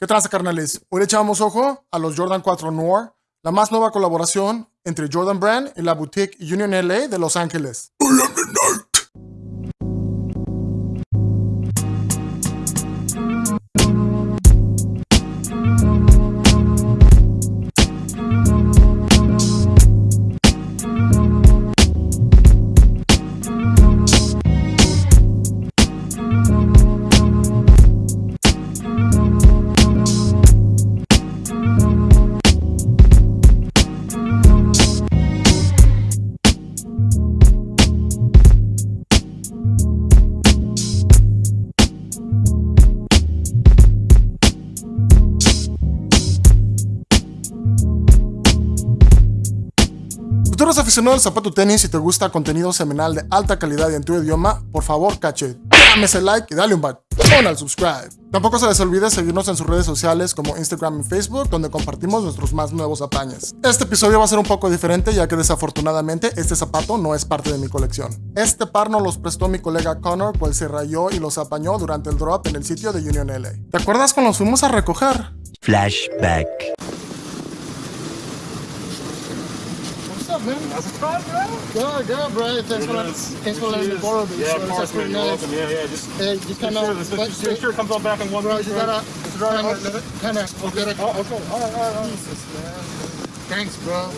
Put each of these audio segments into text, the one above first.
¿Qué tranza, carnales? Hoy le echamos ojo a los Jordan 4 Noir, la más nueva colaboración entre Jordan Brand y la boutique Union LA de Los Ángeles. Eres aficionado al zapato tenis y te gusta contenido semanal de alta calidad y en tu idioma, por favor, cache, dame ese like y dale un batón al subscribe. Tampoco se les olvide seguirnos en sus redes sociales como Instagram y Facebook, donde compartimos nuestros más nuevos apañes. Este episodio va a ser un poco diferente, ya que desafortunadamente este zapato no es parte de mi colección. Este par nos los prestó mi colega Connor, cual se rayó y los apañó durante el drop en el sitio de Union LA. ¿Te acuerdas cuando los fuimos a recoger? Flashback. Up, man? How's it going, bro? Good, good, bro. Thanks for, thanks for letting me borrow these. Yeah, so of course, man. You're welcome. Yeah, yeah. Just, Hey, just kind sure, of, let's make sure, sure it comes all back in one bro, piece, you bro. gotta, Is it all right? kind of, kind of, Okay. get Oh, okay. All right, all right, all right. Jesus, man. Thanks, bro.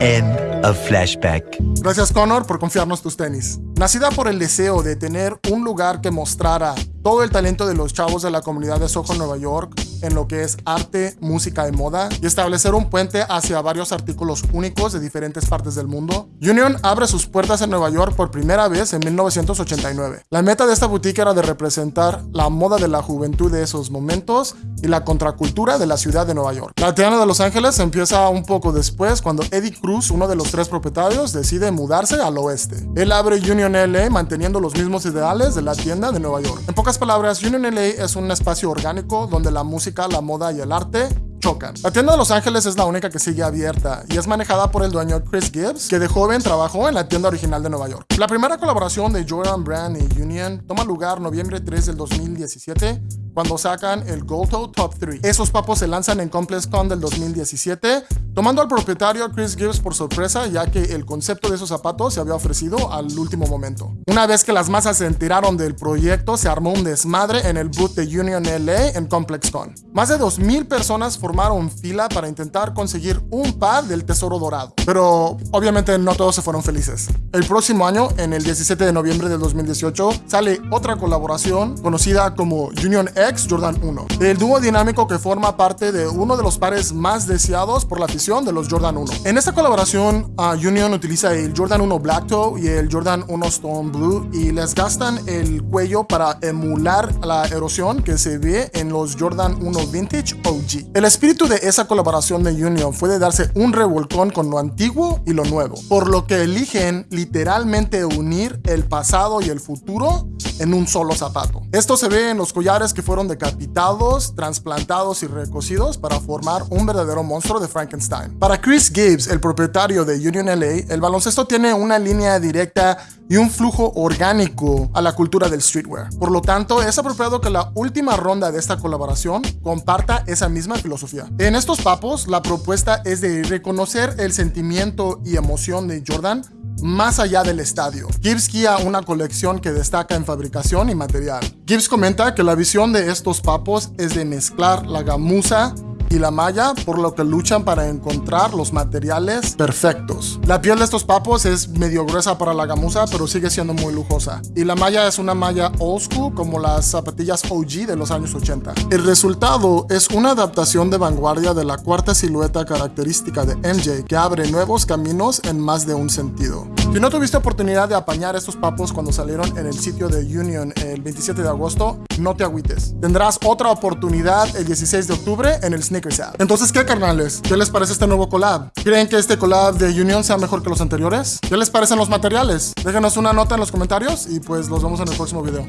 End of flashback. Gracias, Connor, por confiarnos tus tenis. Nacida por el deseo de tener un lugar que mostrara todo el talento de los chavos de la comunidad de Soho, Nueva York, en lo que es arte, música y moda, y establecer un puente hacia varios artículos únicos de diferentes partes del mundo, Union abre sus puertas en Nueva York por primera vez en 1989. La meta de esta boutique era de representar la moda de la juventud de esos momentos y la contracultura de la ciudad de Nueva York. La tienda de Los Ángeles empieza un poco después cuando Eddie Cruz, uno de los tres propietarios, decide mudarse al oeste. Él abre Union LA manteniendo los mismos ideales de la tienda de Nueva York. En pocas palabras, Union LA es un espacio orgánico donde la música, la moda y el arte chocan. La tienda de Los Ángeles es la única que sigue abierta y es manejada por el dueño Chris Gibbs, que de joven trabajó en la tienda original de Nueva York. La primera colaboración de Jordan Brand y Union toma lugar noviembre 3 del 2017 cuando sacan el Gold Toe Top 3. Esos papos se lanzan en ComplexCon del 2017, tomando al propietario Chris Gibbs por sorpresa, ya que el concepto de esos zapatos se había ofrecido al último momento. Una vez que las masas se enteraron del proyecto, se armó un desmadre en el booth de Union LA en ComplexCon. Más de 2.000 personas formaron fila para intentar conseguir un par del tesoro dorado. Pero obviamente no todos se fueron felices. El próximo año, en el 17 de noviembre del 2018, sale otra colaboración conocida como Union X Jordan 1. El dúo dinámico que forma parte de uno de los pares más deseados por la afición de los Jordan 1. En esta colaboración, uh, Union utiliza el Jordan 1 Black Toe y el Jordan 1 Stone Blue y les gastan el cuello para emular la erosión que se ve en los Jordan 1 Vintage OG. Espíritu de esa colaboración de Union fue de darse un revolcón con lo antiguo y lo nuevo, por lo que eligen literalmente unir el pasado y el futuro en un solo zapato. Esto se ve en los collares que fueron decapitados, trasplantados y recocidos para formar un verdadero monstruo de Frankenstein. Para Chris Gibbs, el propietario de Union LA, el baloncesto tiene una línea directa y un flujo orgánico a la cultura del streetwear. Por lo tanto, es apropiado que la última ronda de esta colaboración comparta esa misma filosofía. En estos papos, la propuesta es de reconocer el sentimiento y emoción de Jordan más allá del estadio. Gibbs guía una colección que destaca en fabricación y material. Gibbs comenta que la visión de estos papos es de mezclar la gamuza y la malla, por lo que luchan para encontrar los materiales perfectos. La piel de estos papos es medio gruesa para la gamuza, pero sigue siendo muy lujosa. Y la malla es una malla old school, como las zapatillas OG de los años 80. El resultado es una adaptación de vanguardia de la cuarta silueta característica de MJ, que abre nuevos caminos en más de un sentido. Si no tuviste oportunidad de apañar estos papos cuando salieron en el sitio de Union el 27 de agosto, no te agüites. Tendrás otra oportunidad el 16 de octubre en el Entonces, ¿qué carnales? ¿Qué les parece este nuevo collab? ¿Creen que este collab de Union sea mejor que los anteriores? ¿Qué les parecen los materiales? Déjenos una nota en los comentarios y pues los vemos en el próximo video.